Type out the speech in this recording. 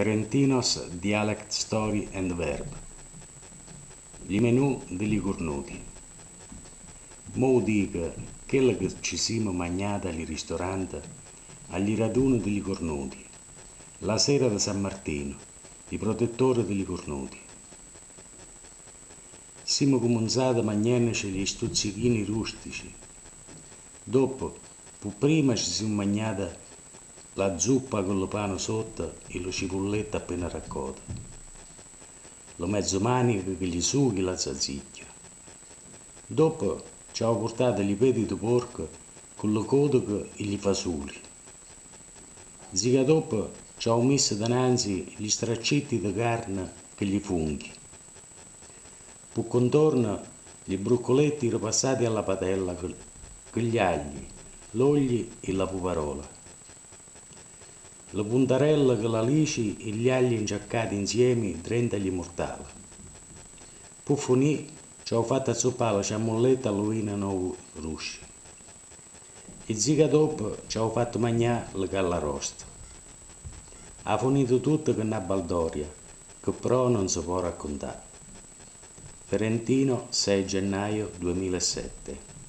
Ferentinos Dialect Story and Verb. Gli menù degli cornuti. Mo dica che ci siamo mangiati al ristorante, agli raduni degli cornuti, la sera di San Martino, i protettori degli cornuti. Siamo cominciati a mangiarci gli stuzzichini rustici. Dopo, prima ci siamo mangiati la zuppa con lo pane sotto e lo cipolletta appena raccolta, lo mezzo manico che gli sughi la zazzicchia. Dopo ci ho portato gli peti di porco con lo codico e gli fasoli. Ziga dopo ci ho messo dinanzi gli straccetti di carne che gli funghi. Poi contorno gli broccoletti ripassati alla padella con gli agli, l'olio e la puparola la puntarella con la lici e gli agli inciaccati insieme trenta gli mortali. Poi finì, ci ho fatto azzoppare la ciamolletta all'uina no rusci. E ziga dopo ci ho fatto mangiare la callarosta. Ha finito tutto con una baldoria, che però non si può raccontare. Ferentino 6 gennaio 2007